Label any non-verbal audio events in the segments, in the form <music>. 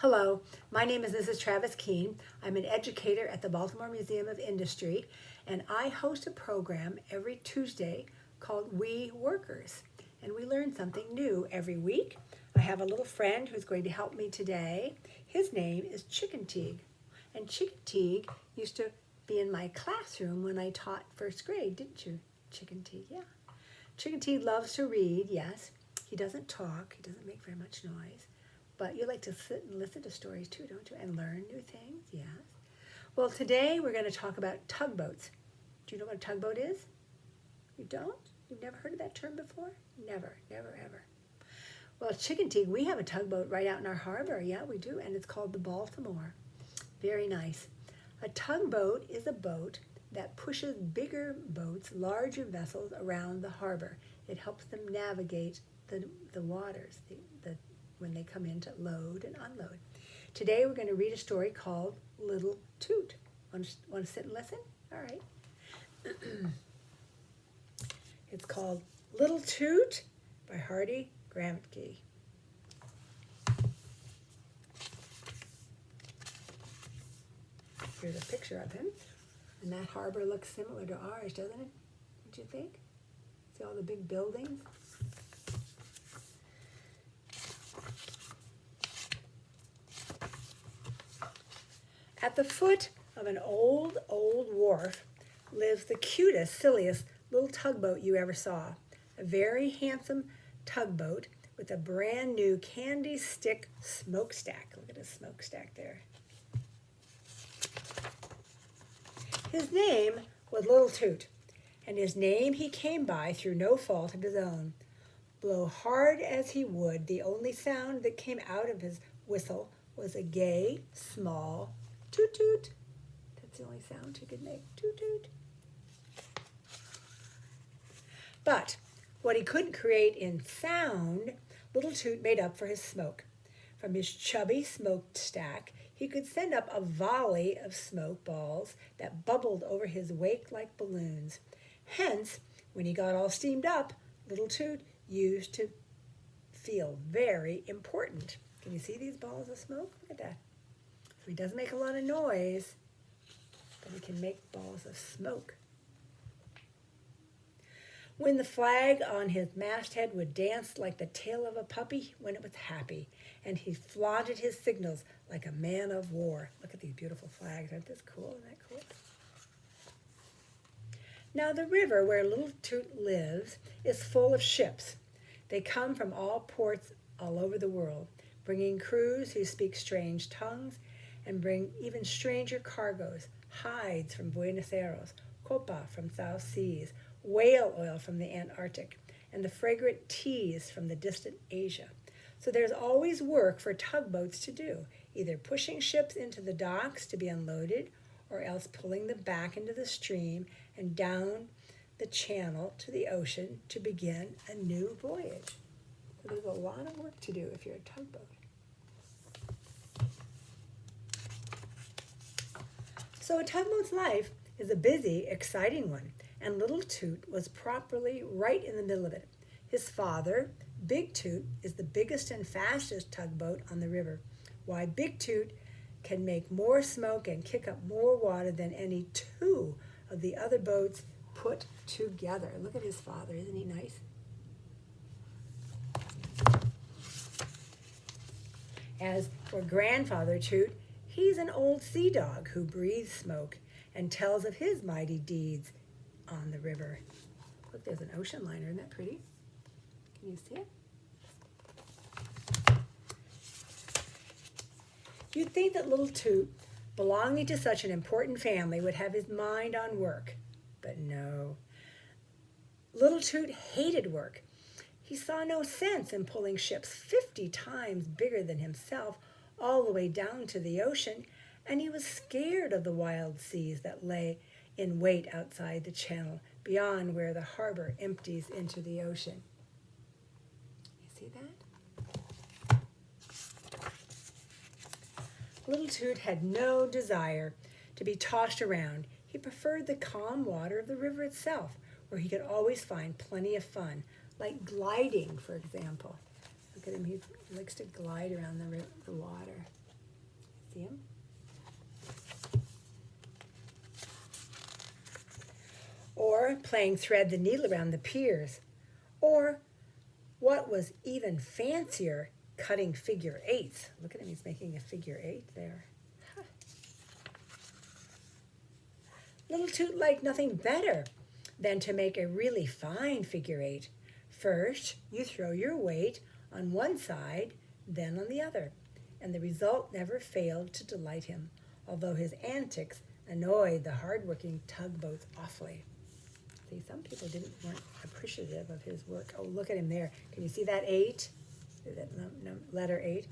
Hello, my name is Mrs. Travis Keene. I'm an educator at the Baltimore Museum of Industry, and I host a program every Tuesday called We Workers. And we learn something new every week. I have a little friend who's going to help me today. His name is Chicken Teague. And Chicken Teague used to be in my classroom when I taught first grade, didn't you, Chicken Teague? Yeah. Chicken Teague loves to read, yes. He doesn't talk, he doesn't make very much noise. But you like to sit and listen to stories too, don't you? And learn new things, yes. Well, today we're going to talk about tugboats. Do you know what a tugboat is? You don't? You've never heard of that term before? Never, never, ever. Well, Chicken Teague, we have a tugboat right out in our harbor. Yeah, we do. And it's called the Baltimore. Very nice. A tugboat is a boat that pushes bigger boats, larger vessels around the harbor. It helps them navigate the, the waters, the when they come in to load and unload. Today we're going to read a story called Little Toot. Want to, want to sit and listen? All right. <clears throat> it's called Little Toot by Hardie Gramatky. Here's a picture of him. And that harbor looks similar to ours, doesn't it? Don't you think? See all the big buildings? At the foot of an old, old wharf lives the cutest, silliest little tugboat you ever saw. A very handsome tugboat with a brand new candy stick smokestack. Look at his smokestack there. His name was Little Toot, and his name he came by through no fault of his own. Blow hard as he would, the only sound that came out of his whistle was a gay, small Toot toot. That's the only sound you could make. Toot toot. But what he couldn't create in sound, Little Toot made up for his smoke. From his chubby smokestack, he could send up a volley of smoke balls that bubbled over his wake like balloons. Hence, when he got all steamed up, Little Toot used to feel very important. Can you see these balls of smoke? Look at that. So he doesn't make a lot of noise, but he can make balls of smoke. When the flag on his masthead would dance like the tail of a puppy when it was happy, and he flaunted his signals like a man of war. Look at these beautiful flags. Aren't this cool? Isn't that cool? Now the river where Little Toot lives is full of ships. They come from all ports all over the world, bringing crews who speak strange tongues and bring even stranger cargoes, hides from Buenos Aires, copra from South Seas, whale oil from the Antarctic, and the fragrant teas from the distant Asia. So there's always work for tugboats to do, either pushing ships into the docks to be unloaded or else pulling them back into the stream and down the channel to the ocean to begin a new voyage. So there's a lot of work to do if you're a tugboat. So a tugboat's life is a busy, exciting one, and Little Toot was properly right in the middle of it. His father, Big Toot, is the biggest and fastest tugboat on the river. Why, Big Toot can make more smoke and kick up more water than any two of the other boats put together. Look at his father, isn't he nice? As for Grandfather Toot, He's an old sea dog who breathes smoke and tells of his mighty deeds on the river. Look, there's an ocean liner. Isn't that pretty? Can you see it? You'd think that little Toot, belonging to such an important family, would have his mind on work. But no. Little Toot hated work. He saw no sense in pulling ships 50 times bigger than himself all the way down to the ocean, and he was scared of the wild seas that lay in wait outside the channel, beyond where the harbor empties into the ocean. You see that? Little Toot had no desire to be tossed around. He preferred the calm water of the river itself, where he could always find plenty of fun, like gliding, for example. Look at him, he likes to glide around the, the water. See him? Or playing thread the needle around the piers. Or what was even fancier, cutting figure eights. Look at him, he's making a figure eight there. Little Toot liked nothing better than to make a really fine figure eight. First, you throw your weight on one side, then on the other, and the result never failed to delight him, although his antics annoyed the hard-working tugboats awfully. See, some people didn't weren't appreciative of his work. Oh, look at him there. Can you see that eight? That letter eight?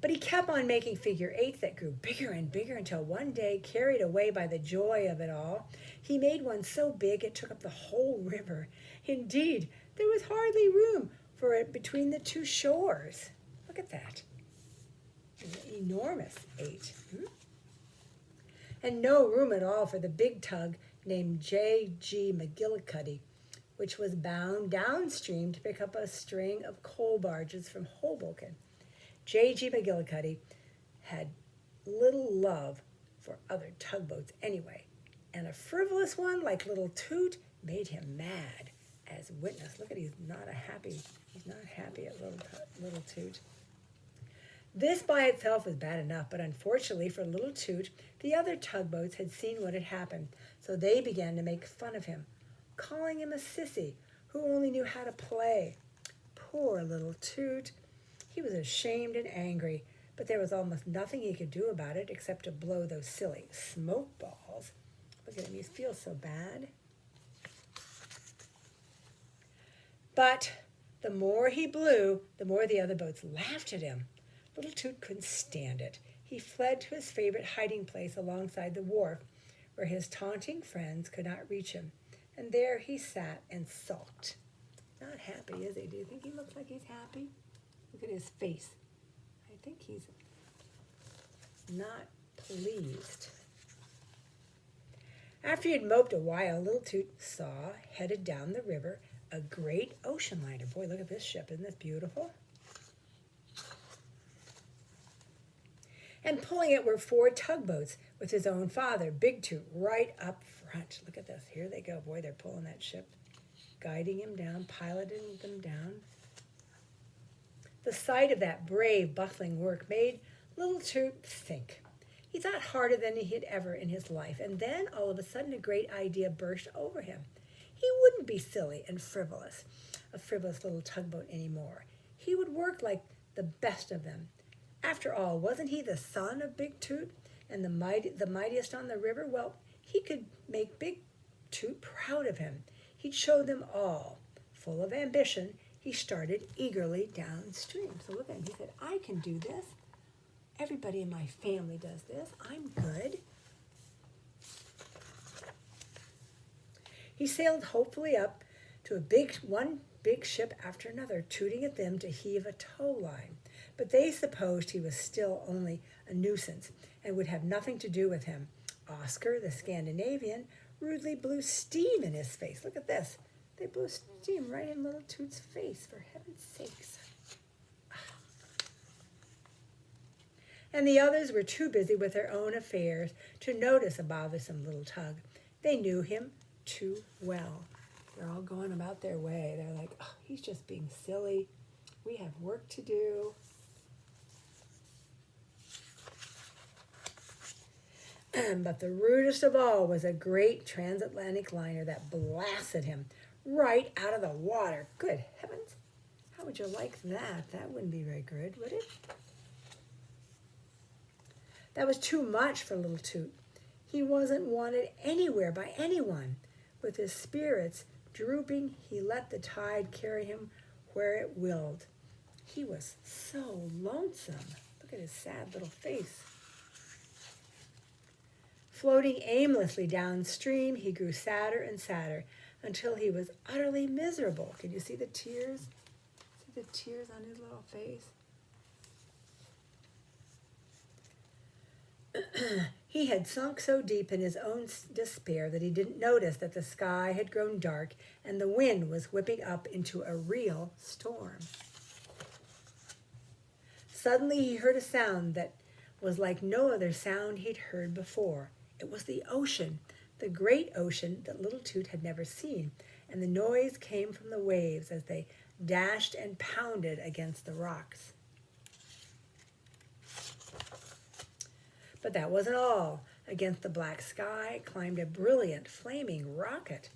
But he kept on making figure eights that grew bigger and bigger until one day, carried away by the joy of it all, he made one so big it took up the whole river. Indeed, there was hardly room for it between the two shores. Look at that. An enormous eight. Hmm? And no room at all for the big tug named J.G. McGillicuddy, which was bound downstream to pick up a string of coal barges from Hoboken. J.G. McGillicuddy had little love for other tugboats anyway, and a frivolous one like Little Toot made him mad. As witness, look at he's not a happy, he's not happy at Little, little Toot. This by itself was bad enough, but unfortunately for Little Toot, the other tugboats had seen what had happened, so they began to make fun of him, calling him a sissy who only knew how to play. Poor Little Toot. He was ashamed and angry, but there was almost nothing he could do about it except to blow those silly smoke balls. Look at him, he feels so bad. But the more he blew, the more the other boats laughed at him. Little Toot couldn't stand it. He fled to his favorite hiding place alongside the wharf, where his taunting friends could not reach him. And there he sat and sulked. Not happy, is he? Do you think he looks like he's happy? Look at his face. I think he's not pleased. After he had moped a while, Little Toot saw, headed down the river, a great ocean liner. Boy, look at this ship. Isn't this beautiful? And pulling it were four tugboats with his own father, Big Toot, right up front. Look at this. Here they go. Boy, they're pulling that ship, guiding him down, piloting them down. The sight of that brave, bustling work made Little Toot think. He thought harder than he had ever in his life, and then all of a sudden a great idea burst over him. He wouldn't be silly and frivolous, a frivolous little tugboat anymore. He would work like the best of them. After all, wasn't he the son of Big Toot and the, mighty, the mightiest on the river? Well, he could make Big Toot proud of him. He'd show them all. Full of ambition, he started eagerly downstream. So look at him. He said, I can do this. Everybody in my family does this. I'm good. He sailed hopefully up to a big one big ship after another, tooting at them to heave a tow line. But they supposed he was still only a nuisance and would have nothing to do with him. Oscar, the Scandinavian, rudely blew steam in his face. Look at this. They blew steam right in little Toot's face, for heaven's sakes. Ah. And the others were too busy with their own affairs to notice a bothersome little tug. They knew him too well. They're all going about their way. They're like, oh, he's just being silly. We have work to do. <clears throat> but the rudest of all was a great transatlantic liner that blasted him right out of the water. Good heavens. How would you like that? That wouldn't be very good, would it? That was too much for little Toot. He wasn't wanted anywhere by anyone. With his spirits drooping, he let the tide carry him where it willed. He was so lonesome. Look at his sad little face. Floating aimlessly downstream, he grew sadder and sadder until he was utterly miserable. Can you see the tears? See the tears on his little face? <clears throat> he had sunk so deep in his own despair that he didn't notice that the sky had grown dark and the wind was whipping up into a real storm. Suddenly he heard a sound that was like no other sound he'd heard before. It was the ocean, the great ocean that Little Toot had never seen, and the noise came from the waves as they dashed and pounded against the rocks. But that wasn't all. Against the black sky climbed a brilliant, flaming rocket.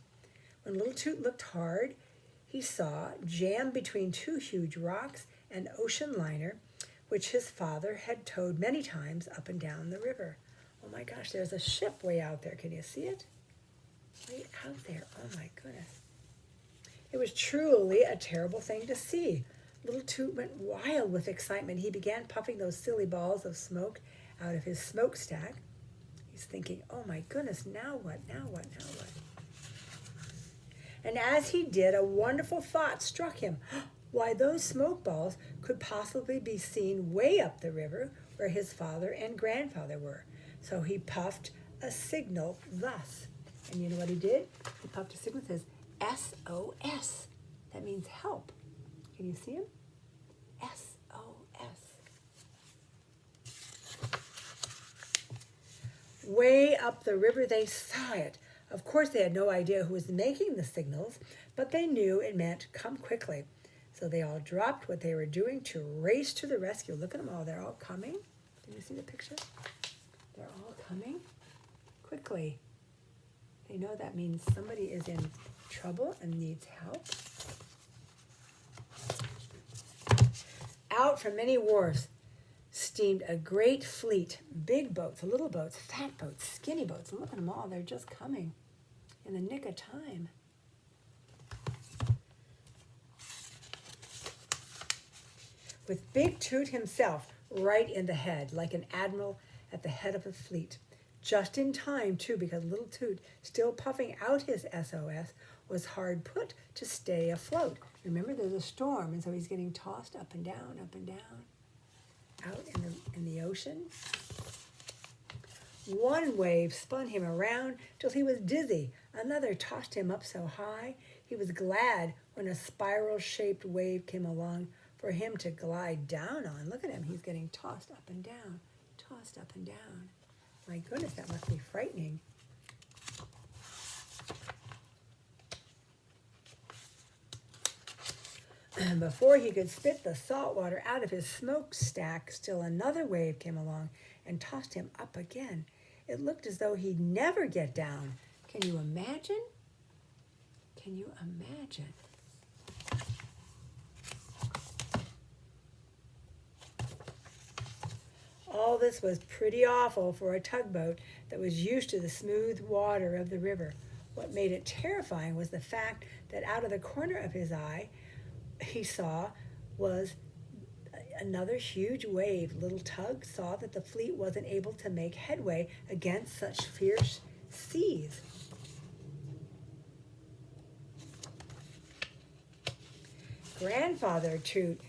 When Little Toot looked hard, he saw, jammed between two huge rocks, an ocean liner which his father had towed many times up and down the river. Oh my gosh, there's a ship way out there. Can you see it? Way out there. Oh my goodness. It was truly a terrible thing to see. Little Toot went wild with excitement. He began puffing those silly balls of smoke out of his smokestack. He's thinking, oh my goodness, now what, now what, now what? And as he did, a wonderful thought struck him. <gasps> Why, those smoke balls could possibly be seen way up the river where his father and grandfather were. So he puffed a signal thus. And you know what he did? He puffed a signal that says SOS. That means help. Can you see him? SOS. Way up the river, they saw it. Of course, they had no idea who was making the signals, but they knew it meant come quickly. So they all dropped what they were doing to race to the rescue. Look at them all. They're all coming. Can you see the picture? They're all coming quickly. They know that means somebody is in trouble and needs help. Out from many wharves steamed a great fleet, big boats, little boats, fat boats, skinny boats. Look at them all, they're just coming in the nick of time. With Big Toot himself right in the head, like an admiral at the head of a fleet. Just in time, too, because Little Toot, still puffing out his SOS, was hard put to stay afloat. Remember, there's a storm, and so he's getting tossed up and down, up and down out in the, in the ocean. One wave spun him around till he was dizzy. Another tossed him up so high he was glad when a spiral shaped wave came along for him to glide down on. Look at him, he's getting tossed up and down, tossed up and down. My goodness, that must be frightening. And before he could spit the salt water out of his smokestack, still another wave came along and tossed him up again. It looked as though he'd never get down. Can you imagine? Can you imagine? All this was pretty awful for a tugboat that was used to the smooth water of the river. What made it terrifying was the fact that out of the corner of his eye, he saw was another huge wave. Little Tug saw that the fleet wasn't able to make headway against such fierce seas. Grandfather Toot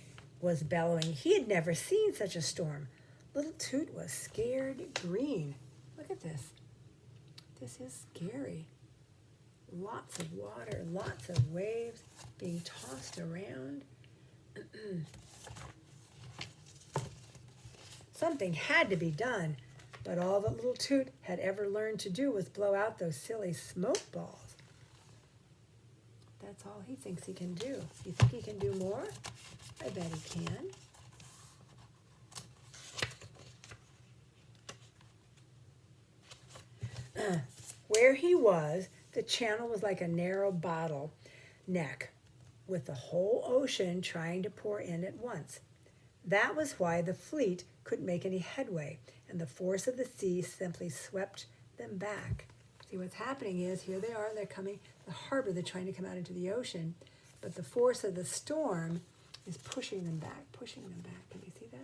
was bellowing. He had never seen such a storm. Little Toot was scared green. Look at this. This is scary. Lots of water, lots of waves being tossed around. <clears throat> Something had to be done, but all that little Toot had ever learned to do was blow out those silly smoke balls. That's all he thinks he can do. You think he can do more? I bet he can. <clears throat> Where he was, the channel was like a narrow bottle neck with the whole ocean trying to pour in at once. That was why the fleet couldn't make any headway, and the force of the sea simply swept them back. See, what's happening is here they are, they're coming, the harbor, they're trying to come out into the ocean, but the force of the storm is pushing them back, pushing them back. Can you see that?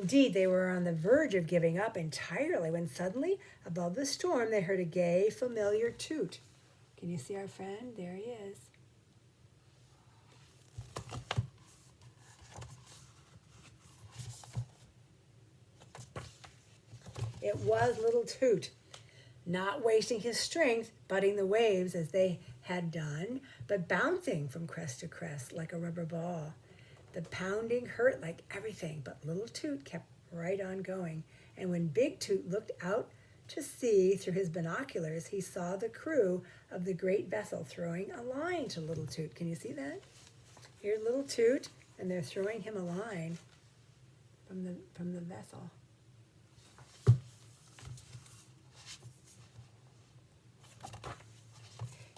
Indeed, they were on the verge of giving up entirely when suddenly, above the storm, they heard a gay, familiar toot. Can you see our friend? There he is. It was little Toot. not wasting his strength butting the waves as they had done, but bouncing from crest to crest like a rubber ball. The pounding hurt like everything, but little Toot kept right on going. And when Big Toot looked out to sea through his binoculars, he saw the crew of the great vessel throwing a line to little Toot. Can you see that? Here's little Toot, and they're throwing him a line from the from the vessel.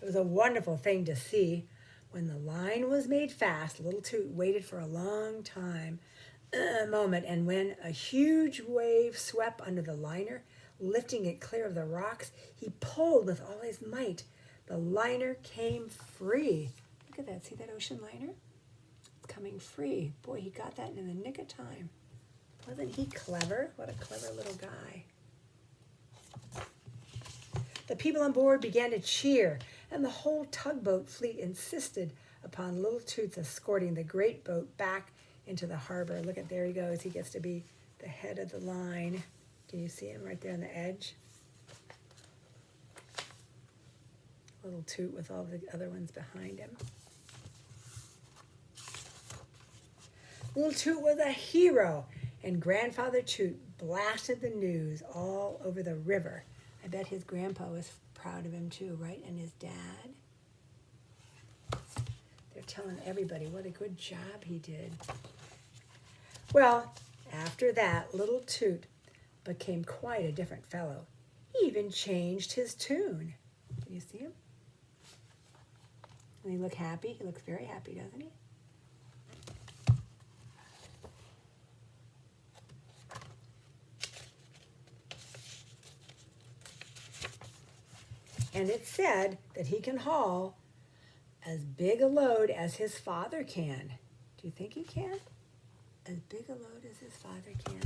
It was a wonderful thing to see. When the line was made fast, little Toot waited for a long time, <clears throat> a moment, and when a huge wave swept under the liner, lifting it clear of the rocks, he pulled with all his might. The liner came free. Look at that. See that ocean liner? It's coming free. Boy, he got that in the nick of time. Wasn't he clever? What a clever little guy. The people on board began to cheer, and the whole tugboat fleet insisted upon Little Toots escorting the great boat back into the harbor. Look at there he goes. He gets to be the head of the line. Can you see him right there on the edge? Little Toot with all the other ones behind him. Little Toot was a hero, and Grandfather Toot blasted the news all over the river. I bet his grandpa was proud of him too, right? And his dad. They're telling everybody what a good job he did. Well, after that, little Toot became quite a different fellow. He even changed his tune. Can you see him? And he look happy? He looks very happy, doesn't he? And it said that he can haul as big a load as his father can. Do you think he can? As big a load as his father can.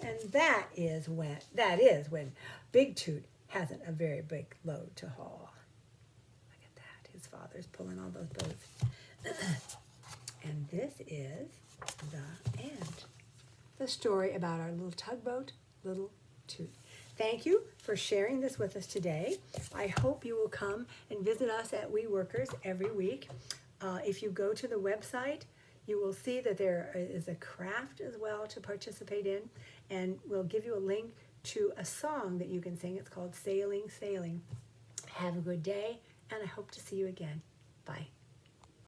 And that is when that is when Big Toot hasn't a very big load to haul. Look at that. His father's pulling all those boats. <clears throat> and this is the end. The story about our little tugboat little Thank you for sharing this with us today. I hope you will come and visit us at We Workers every week. Uh, if you go to the website, you will see that there is a craft as well to participate in, and we'll give you a link to a song that you can sing. It's called Sailing, Sailing. Have a good day, and I hope to see you again. Bye.